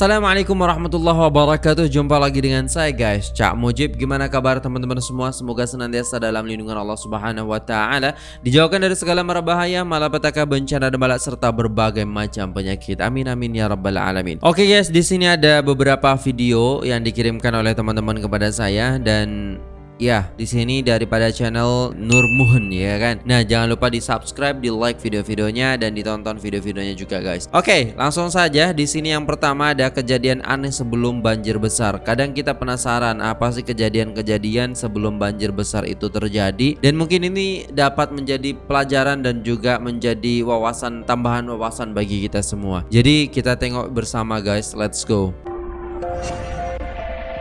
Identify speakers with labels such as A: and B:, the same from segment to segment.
A: Assalamualaikum warahmatullahi wabarakatuh. Jumpa lagi dengan saya guys. Cak Mujib Gimana kabar teman-teman semua? Semoga senantiasa dalam lindungan Allah subhanahu wa ta'ala. Dijauhkan dari segala mara bahaya Malapetaka bencana dan balak Serta berbagai macam penyakit. Amin amin ya rabbal alamin. Oke guys di sini ada beberapa video Yang dikirimkan oleh teman-teman kepada saya Dan Ya, di sini daripada channel Nur Muhun ya kan. Nah, jangan lupa di subscribe, di like video-videonya dan ditonton video-videonya juga guys. Oke, langsung saja. Di sini yang pertama ada kejadian aneh sebelum banjir besar. Kadang kita penasaran apa sih kejadian-kejadian sebelum banjir besar itu terjadi dan mungkin ini dapat menjadi pelajaran dan juga menjadi wawasan tambahan wawasan bagi kita semua. Jadi kita tengok bersama guys. Let's go.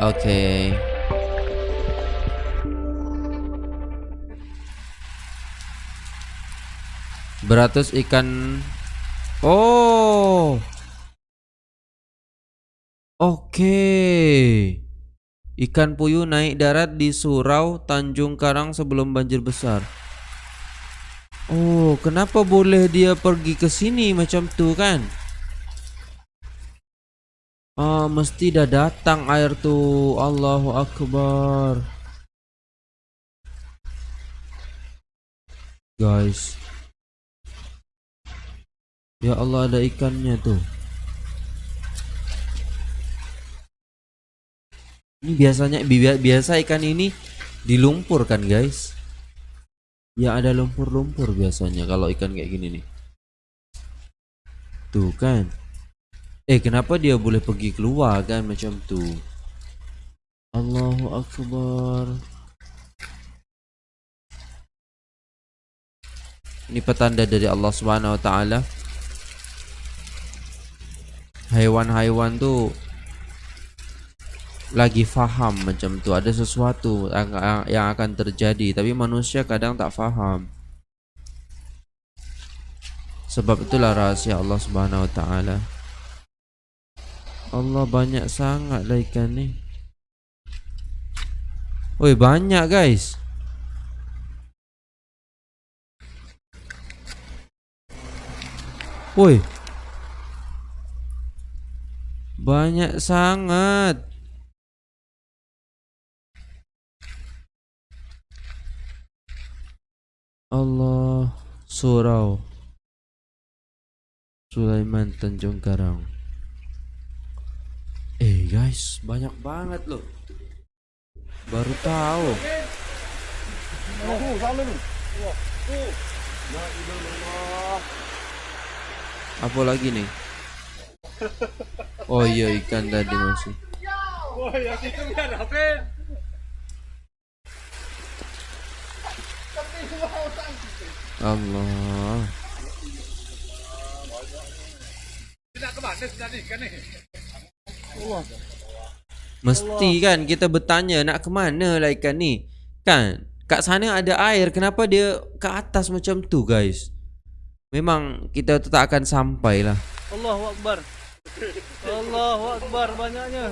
A: Oke. Okay. Beratus ikan. Oh. Oke. Ikan puyuh naik darat di surau Tanjung Karang sebelum banjir besar. Oh kenapa boleh dia pergi ke sini macam tu kan? Oh mesti dah datang air tu. Allahu Akbar. Guys Ya Allah ada ikannya tuh. Ini biasanya biasa ikan ini di lumpur kan guys? Ya ada lumpur-lumpur biasanya kalau ikan kayak gini nih. Tuh kan. Eh kenapa dia boleh pergi keluar kan macam tuh Allahu Akbar. Ini petanda dari Allah Subhanahu wa taala Haiwan-haiwan tuh lagi faham macam tu. Ada sesuatu yang akan terjadi tapi manusia kadang tak faham. Sebab itulah rahasia Allah Subhanahu wa taala. Allah banyak sangat lah ikan ni. Woi banyak guys. Woi banyak sangat. Allah Surau. Sulaiman Tanjung Karang Eh guys banyak banget loh. Baru tahu. Apa lagi nih Oh iya ikan tadi masih. Oh ya itu biar Allah. Mesti kan kita bertanya nak ke mana lah ikan ni? Kan kat sana ada air Kenapa dia ke atas macam tu guys? Memang kita tak akan sampai lah
B: Allahu Akbar Allahu Akbar banyaknya.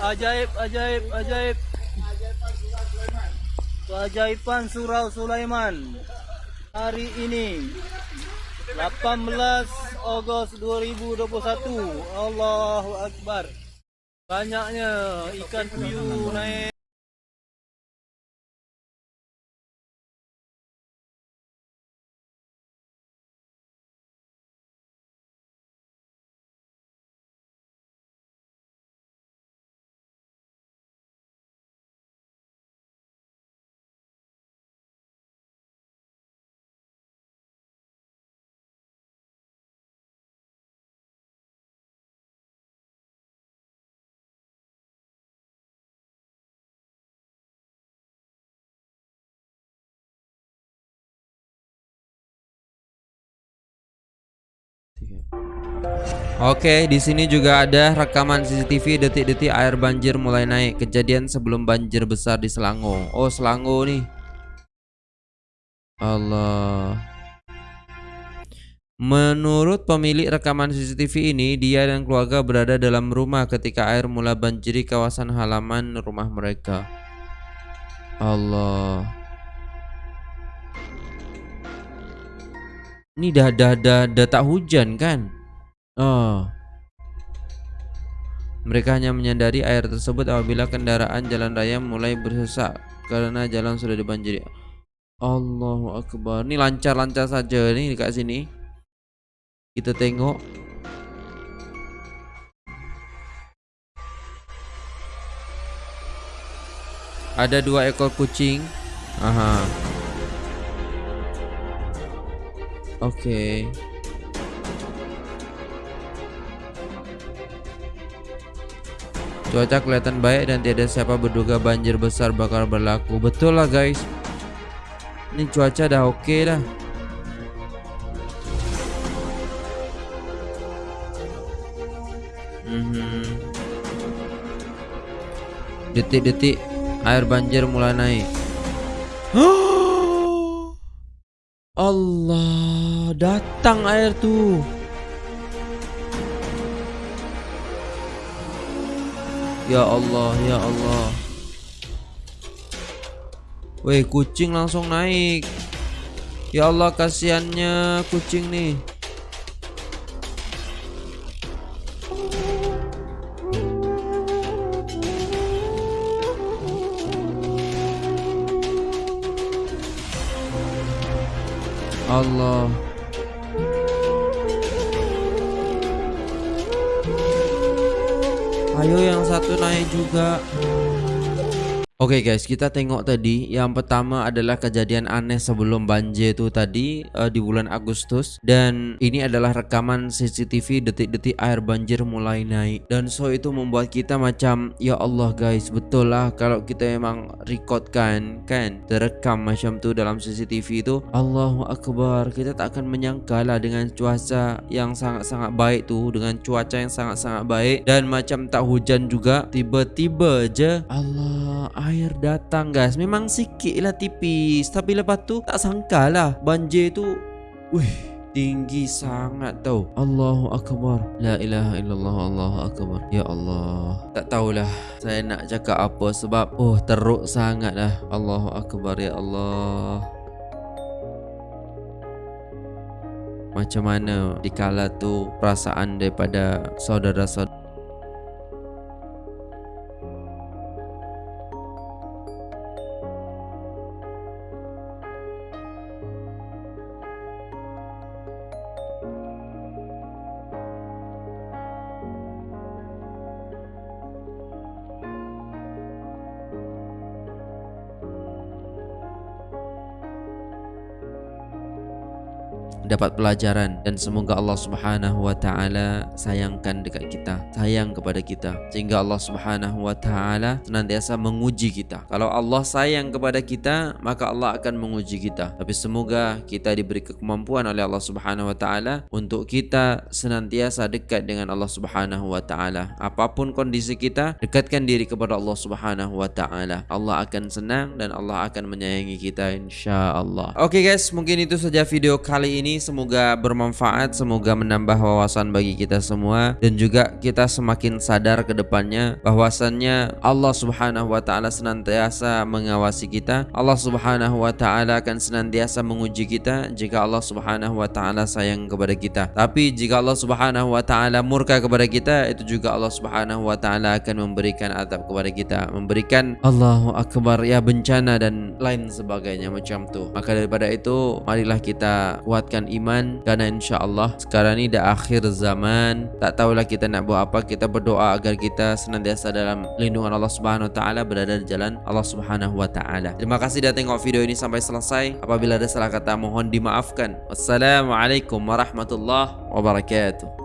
B: Ajaib, ajaib, ajaib. Keajaiban Surau Sulaiman hari ini 18 Ogos 2021 Allahu Akbar Banyaknya ikan puyuh naik
A: Oke, di sini juga ada rekaman CCTV detik-detik air banjir mulai naik. Kejadian sebelum banjir besar di Selangor. Oh, Selangor nih. Allah. Menurut pemilik rekaman CCTV ini, dia dan keluarga berada dalam rumah ketika air mulai banjiri kawasan halaman rumah mereka. Allah. Ini dah dah dah, dah tak hujan kan? Oh. Mereka hanya menyadari air tersebut apabila kendaraan jalan raya mulai bersesak karena jalan sudah dibanjiri. Allahu Akbar. Ini lancar-lancar saja nih dekat sini. Kita tengok. Ada dua ekor kucing. Aha. Oke. Okay. Cuaca kelihatan baik dan tidak siapa berduga banjir besar bakal berlaku. Betul lah guys. Ini cuaca dah oke okay dah. Mhm. Detik-detik air banjir mulai naik. Allah, datang air tuh. Ya Allah, ya Allah. Weh kucing langsung naik Ya Allah kasihannya kucing nih Allah Ayo yang satu naik juga Oke okay guys, kita tengok tadi. Yang pertama adalah kejadian aneh sebelum banjir itu tadi uh, di bulan Agustus. Dan ini adalah rekaman CCTV detik-detik air banjir mulai naik. Dan so itu membuat kita macam ya Allah guys, betul lah kalau kita memang recordkan kan terekam macam tu dalam CCTV itu. Allahu Akbar, kita tak akan menyangka lah dengan cuaca yang sangat-sangat baik tu dengan cuaca yang sangat-sangat baik. Dan macam tak hujan juga tiba-tiba je Allah air datang guys. Memang sikit lah tipis. Tapi lepas tu tak sangka lah. Banjir tu Wih tinggi sangat tau. Allahu Akbar. La ilaha illallah Allahu Akbar. Ya Allah. Tak tahulah Saya nak cakap apa Sebab Oh teruk sangat lah. Allahu Akbar Ya Allah. Macam mana Dikala tu Perasaan daripada Saudara-saudara dapat pelajaran dan semoga Allah Subhanahu wa taala sayangkan dekat kita, sayang kepada kita sehingga Allah Subhanahu wa taala senantiasa menguji kita. Kalau Allah sayang kepada kita, maka Allah akan menguji kita. Tapi semoga kita diberi kemampuan oleh Allah Subhanahu wa taala untuk kita senantiasa dekat dengan Allah Subhanahu wa taala. Apapun kondisi kita, dekatkan diri kepada Allah Subhanahu wa taala. Allah akan senang dan Allah akan menyayangi kita insya-Allah. Oke okay guys, mungkin itu saja video kali ini semoga bermanfaat, semoga menambah wawasan bagi kita semua dan juga kita semakin sadar ke depannya bahwasannya Allah Subhanahu wa taala senantiasa mengawasi kita. Allah Subhanahu wa taala akan senantiasa menguji kita jika Allah Subhanahu wa taala sayang kepada kita. Tapi jika Allah Subhanahu wa taala murka kepada kita, itu juga Allah Subhanahu wa taala akan memberikan azab kepada kita, memberikan Allahu akbar ya bencana dan lain sebagainya macam tu. Maka daripada itu, marilah kita kuatkan menguatkan iman. Karena insya-Allah sekarang ini dah akhir zaman. Tak tahulah kita nak buat apa. Kita berdoa agar kita senantiasa dalam lindungan Allah Subhanahu wa taala berada di jalan Allah Subhanahu wa taala. Terima kasih dah tengok video ini sampai selesai. Apabila ada salah kata mohon dimaafkan. Wassalamualaikum warahmatullahi wabarakatuh